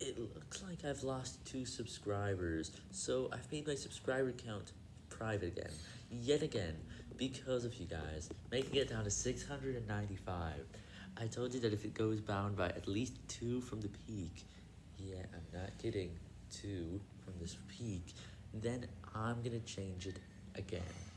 It looks like I've lost two subscribers, so I've made my subscriber count private again, yet again, because of you guys, making it down to 695. I told you that if it goes down by at least two from the peak, yeah, I'm not kidding, two from this peak, then I'm gonna change it again.